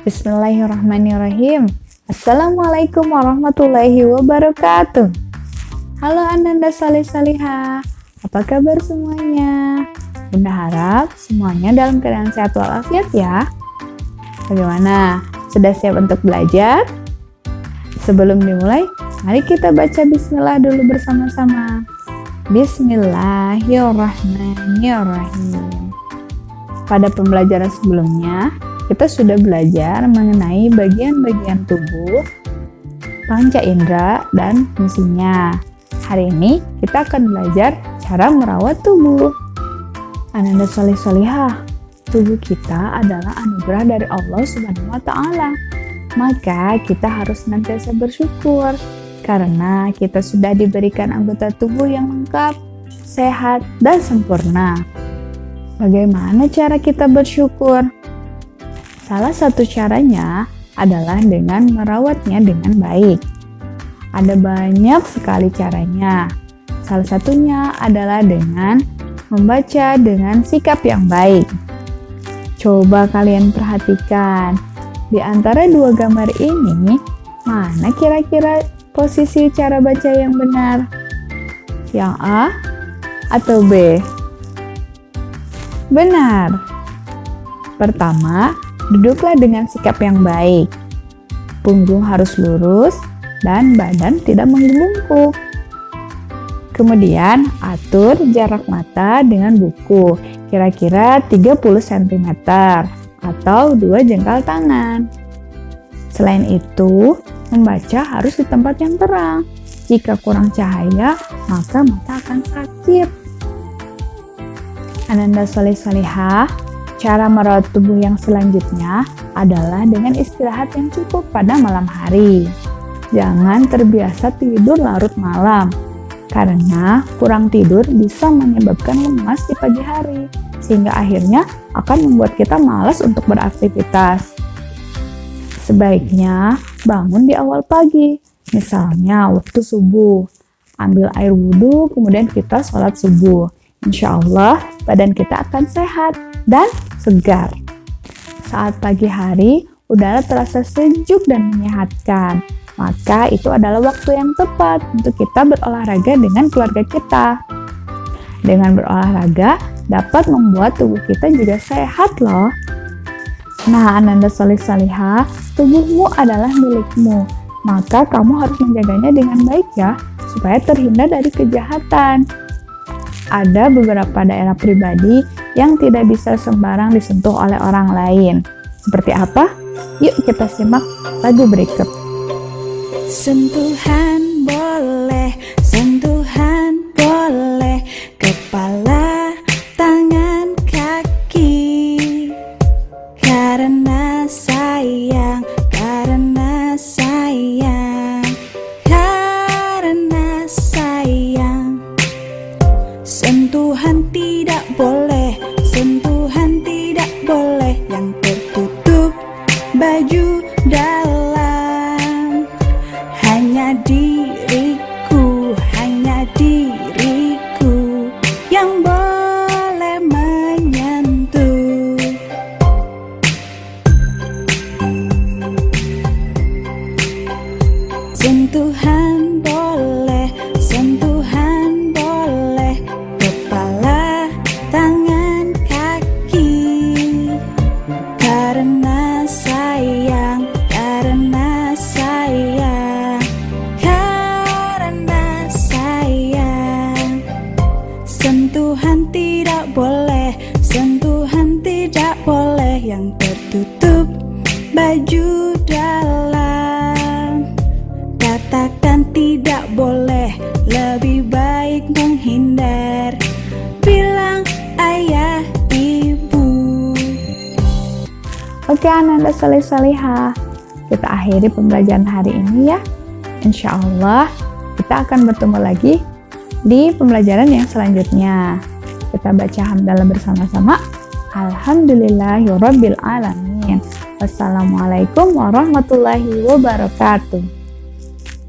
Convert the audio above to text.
Bismillahirrahmanirrahim. Assalamualaikum warahmatullahi wabarakatuh. Halo Ananda Salih Saliha, apa kabar semuanya? Bunda harap semuanya dalam keadaan sehat walafiat ya. Bagaimana? Sudah siap untuk belajar? Sebelum dimulai, mari kita baca bismillah dulu bersama-sama. Bismillahirrahmanirrahim. Pada pembelajaran sebelumnya, kita sudah belajar mengenai bagian-bagian tubuh, panca indera, dan fungsinya. Hari ini kita akan belajar cara merawat tubuh. Ananda soleh solihah, tubuh kita adalah anugerah dari Allah Subhanahu wa Ta'ala. Maka kita harus senantiasa bersyukur karena kita sudah diberikan anggota tubuh yang lengkap, sehat, dan sempurna. Bagaimana cara kita bersyukur? Salah satu caranya adalah dengan merawatnya dengan baik. Ada banyak sekali caranya. Salah satunya adalah dengan membaca dengan sikap yang baik. Coba kalian perhatikan, di antara dua gambar ini, mana kira-kira posisi cara baca yang benar? Yang A atau B? Benar. Pertama, duduklah dengan sikap yang baik. Punggung harus lurus, dan badan tidak membungkuk. Kemudian, atur jarak mata dengan buku, kira-kira 30 cm atau dua jengkal tangan. Selain itu, membaca harus di tempat yang terang. Jika kurang cahaya, maka mata akan sakit. Ananda Soleh Solehah, cara merawat tubuh yang selanjutnya adalah dengan istirahat yang cukup pada malam hari. Jangan terbiasa tidur larut malam, karena kurang tidur bisa menyebabkan lemas di pagi hari, sehingga akhirnya akan membuat kita malas untuk beraktivitas. Sebaiknya bangun di awal pagi, misalnya waktu subuh. Ambil air wudhu, kemudian kita sholat subuh. Insya Allah, badan kita akan sehat dan segar. Saat pagi hari, udara terasa sejuk dan menyehatkan maka itu adalah waktu yang tepat untuk kita berolahraga dengan keluarga kita. Dengan berolahraga dapat membuat tubuh kita juga sehat loh. Nah, Ananda Solih Salihah, tubuhmu adalah milikmu, maka kamu harus menjaganya dengan baik ya, supaya terhindar dari kejahatan. Ada beberapa daerah pribadi yang tidak bisa sembarang disentuh oleh orang lain. Seperti apa? Yuk kita simak lagu berikut. Sentuhan boleh Yang yang tertutup baju dalam. Katakan tidak boleh, lebih baik menghindar. Bilang ayah ibu. Oke Ananda Salih Salihah, kita akhiri pembelajaran hari ini ya. Insya Allah kita akan bertemu lagi di pembelajaran yang selanjutnya. Kita baca hamdalah bersama-sama. Alhamdulillahirabbil alamin. Wassalamualaikum warahmatullahi wabarakatuh.